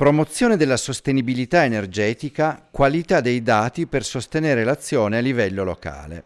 Promozione della sostenibilità energetica, qualità dei dati per sostenere l'azione a livello locale.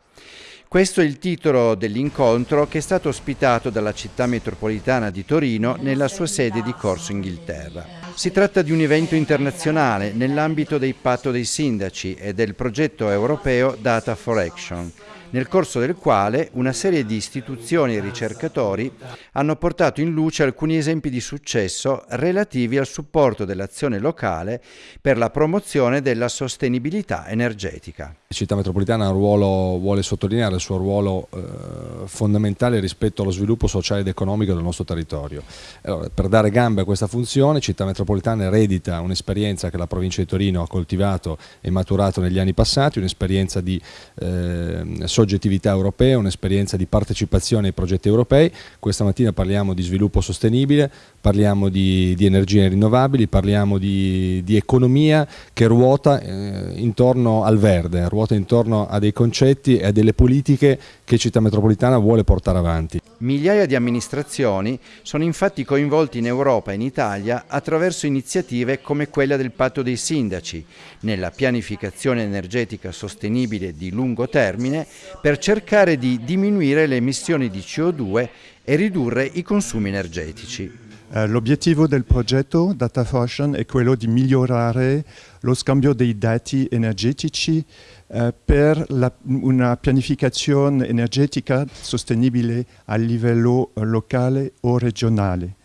Questo è il titolo dell'incontro che è stato ospitato dalla città metropolitana di Torino nella sua sede di Corso Inghilterra. Si tratta di un evento internazionale nell'ambito del patto dei sindaci e del progetto europeo Data for Action, nel corso del quale una serie di istituzioni e ricercatori hanno portato in luce alcuni esempi di successo relativi al supporto dell'azione locale per la promozione della sostenibilità energetica. La città metropolitana ruolo, vuole sottolineare il suo ruolo eh, fondamentale rispetto allo sviluppo sociale ed economico del nostro territorio. Allora, per dare gambe a questa funzione, Città Metropolitana eredita un'esperienza che la provincia di Torino ha coltivato e maturato negli anni passati, un'esperienza di eh, soggettività europea, un'esperienza di partecipazione ai progetti europei. Questa mattina parliamo di sviluppo sostenibile, parliamo di, di energie rinnovabili, parliamo di, di economia che ruota eh, intorno al verde, ruota intorno a dei concetti e a delle politiche che Città Metropolitana vuole portare avanti. Migliaia di amministrazioni sono infatti coinvolti in Europa e in Italia attraverso iniziative come quella del Patto dei Sindaci, nella pianificazione energetica sostenibile di lungo termine per cercare di diminuire le emissioni di CO2 e ridurre i consumi energetici. Eh, l'obiettivo del progetto Data Fusion è quello di migliorare lo scambio dei dati energetici eh, per la, una pianificazione energetica sostenibile a livello eh, locale o regionale.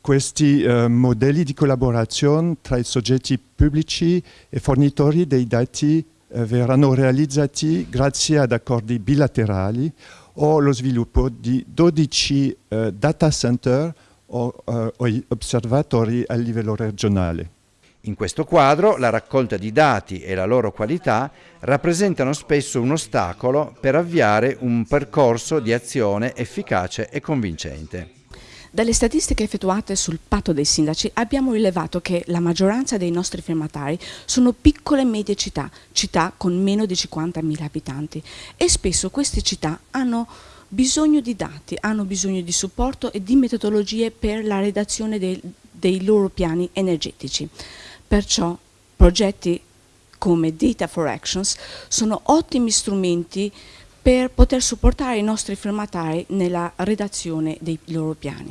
Questi eh, modelli di collaborazione tra i soggetti pubblici e fornitori dei dati eh, verranno realizzati grazie ad accordi bilaterali o lo sviluppo di 12 eh, data center o, uh, o osservatori a livello regionale. In questo quadro la raccolta di dati e la loro qualità rappresentano spesso un ostacolo per avviare un percorso di azione efficace e convincente. Dalle statistiche effettuate sul patto dei sindaci abbiamo rilevato che la maggioranza dei nostri firmatari sono piccole e medie città, città con meno di 50.000 abitanti e spesso queste città hanno bisogno di dati, hanno bisogno di supporto e di metodologie per la redazione dei, dei loro piani energetici. Perciò progetti come Data for Actions sono ottimi strumenti per poter supportare i nostri firmatari nella redazione dei loro piani.